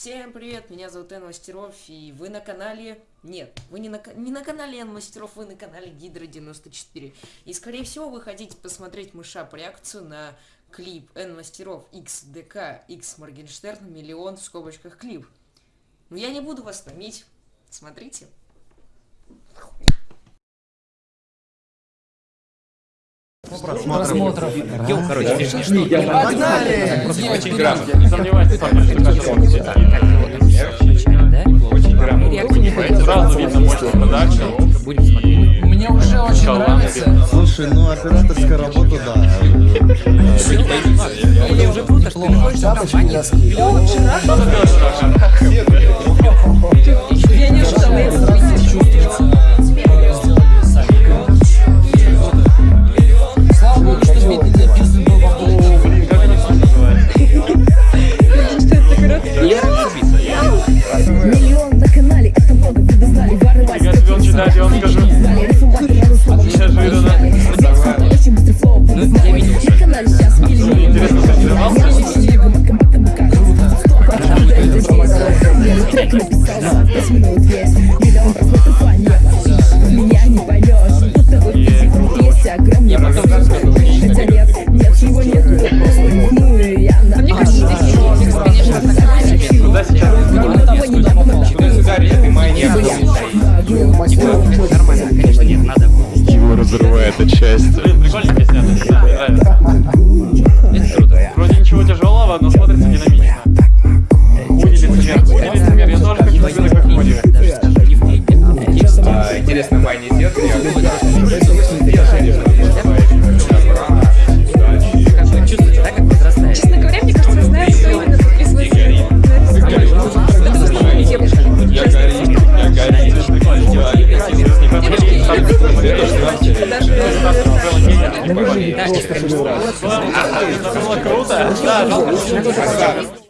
Всем привет, меня зовут Эн Мастеров, и вы на канале... Нет, вы не на, не на канале Эн Мастеров, вы на канале Гидра 94. И скорее всего вы хотите посмотреть мышап реакцию на клип Эн Мастеров XDK X Моргенштерн миллион в скобочках клип. Но я не буду вас томить, смотрите. Просмотров. Йоу, короче, Погнали! очень грамотно. Не сомневаюсь, что Очень грамотно. Сразу видно мощный продакшн. Будем смотреть. Мне уже очень нравится. Слушай, ну операторская работа, да. Или уже круто, что ты находишься в компании. Я не ожидала этого. Хотя нет, нет, его нет Ну я Мне кажется, здесь Куда сейчас? Туда-сюда, это моя Нормально, конечно, нет, надо. Его разрывает от счастья. Блин, прикольненько снято, мне нравится. Ничего тяжелого, но смотрится динамично. Хуй лицемер, хуй лицемер, я тоже хочу как Худи. Даже скажу, это было круто. Да,